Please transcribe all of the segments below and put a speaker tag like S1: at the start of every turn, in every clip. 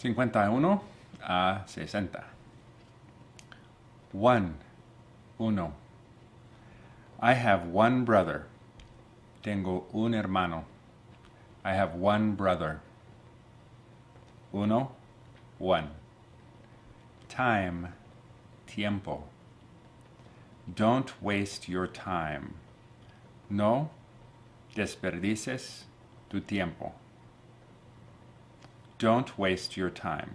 S1: 51 a 60. One, uno. I have one brother. Tengo un hermano. I have one brother. Uno, one. Time, tiempo. Don't waste your time. No desperdices tu tiempo. Don't waste your time.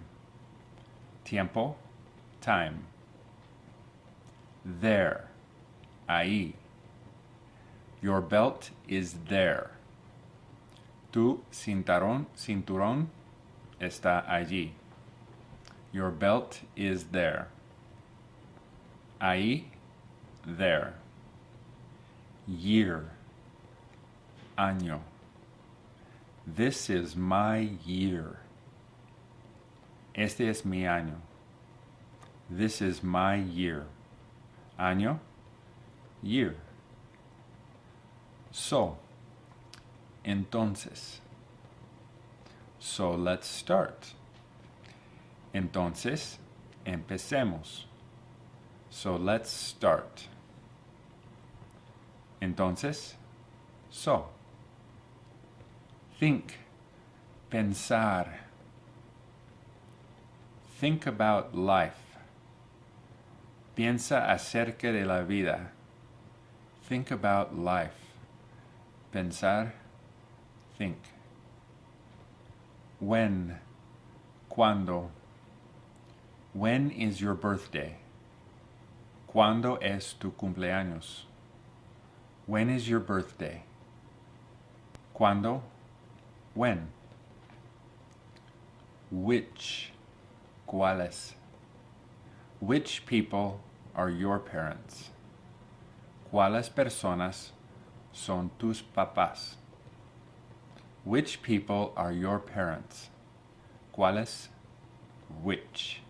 S1: Tiempo, time. There, ahí. Your belt is there. Tu cinturón, cinturón está allí. Your belt is there. Ahí, there. Year, año. This is my year. Este es mi año. This is my year. Año, year. So, entonces. So let's start. Entonces, empecemos. So let's start. Entonces, so. Think, pensar. Think about life. Piensa acerca de la vida. Think about life. Pensar, think. When, cuando. When is your birthday? ¿Cuándo es tu cumpleaños? When is your birthday? ¿Cuándo? When? Which? ¿Cuáles? Which people are your parents? ¿Cuáles personas son tus papás? Which people are your parents? ¿Cuáles? Which?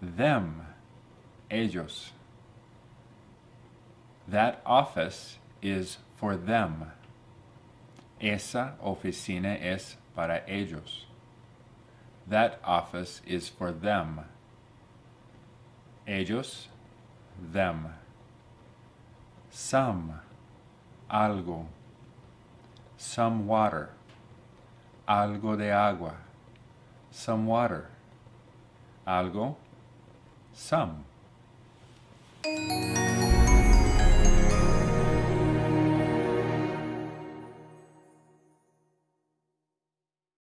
S1: Them. Ellos. That office is for them. Esa oficina es para ellos. That office is for them. Ellos, them. Some, algo. Some water. Algo de agua. Some water. Algo, some.